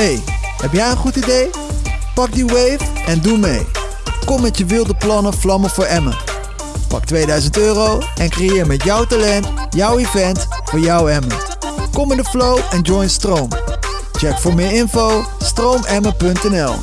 Hey, heb jij een goed idee? Pak die wave en doe mee. Kom met je wilde plannen vlammen voor Emmen. Pak 2000 euro en creëer met jouw talent jouw event voor jouw Emmen. Kom in de flow en join Stroom. Check voor meer info stroomemmen.nl